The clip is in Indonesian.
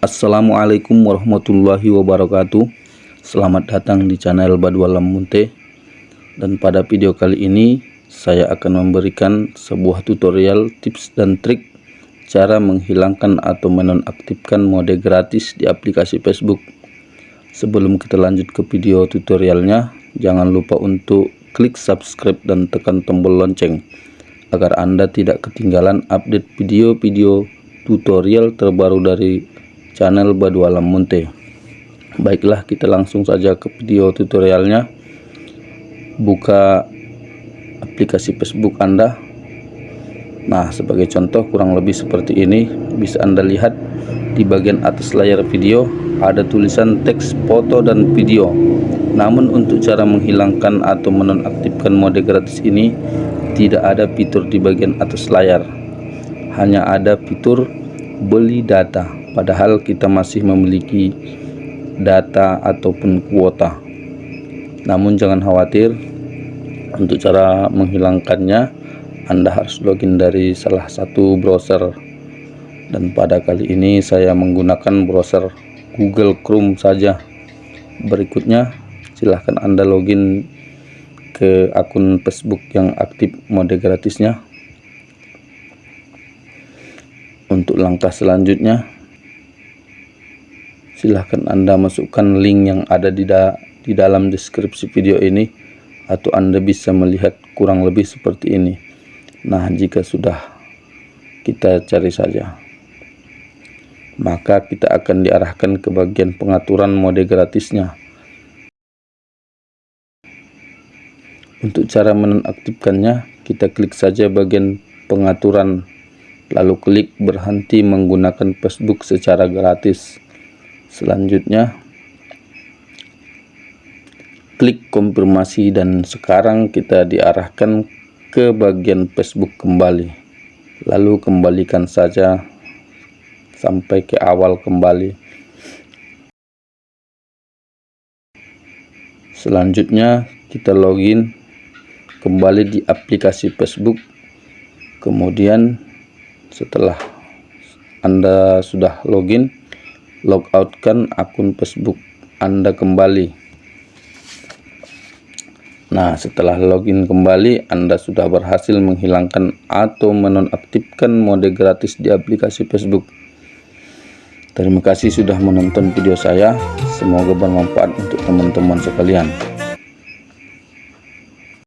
Assalamualaikum warahmatullahi wabarakatuh. Selamat datang di channel Badualam Munte. Dan pada video kali ini Saya akan memberikan sebuah tutorial tips dan trik Cara menghilangkan atau menonaktifkan mode gratis di aplikasi Facebook. Sebelum kita lanjut ke video tutorialnya Jangan lupa untuk klik subscribe dan tekan tombol lonceng Agar Anda tidak ketinggalan update video-video tutorial terbaru dari channel Badu Alam Munte baiklah kita langsung saja ke video tutorialnya. Buka aplikasi Facebook Anda. Nah sebagai contoh kurang lebih seperti ini. Bisa Anda lihat di bagian atas layar video ada tulisan teks foto dan video. Namun untuk cara menghilangkan atau menonaktifkan mode gratis ini tidak ada fitur di bagian atas layar. Hanya ada fitur beli data padahal kita masih memiliki data ataupun kuota. Namun jangan khawatir untuk cara menghilangkannya Anda harus login dari salah satu browser. Dan pada kali ini saya menggunakan browser Google Chrome saja. Berikutnya silahkan Anda login ke akun Facebook yang aktif mode gratisnya. Untuk langkah selanjutnya silahkan anda masukkan link yang ada di, da di dalam deskripsi video ini atau anda bisa melihat kurang lebih seperti ini. Nah jika sudah kita cari saja. Maka kita akan diarahkan ke bagian pengaturan mode gratisnya. Untuk cara menonaktifkannya kita klik saja bagian pengaturan lalu klik berhenti menggunakan Facebook secara gratis selanjutnya klik konfirmasi dan sekarang kita diarahkan ke bagian Facebook kembali. Lalu kembalikan saja sampai ke awal kembali. Selanjutnya kita login kembali di aplikasi Facebook. Kemudian setelah Anda sudah login logoutkan akun Facebook Anda kembali. Nah setelah login kembali Anda sudah berhasil menghilangkan atau menonaktifkan mode gratis di aplikasi Facebook. Terima kasih sudah menonton video saya. Semoga bermanfaat untuk teman-teman sekalian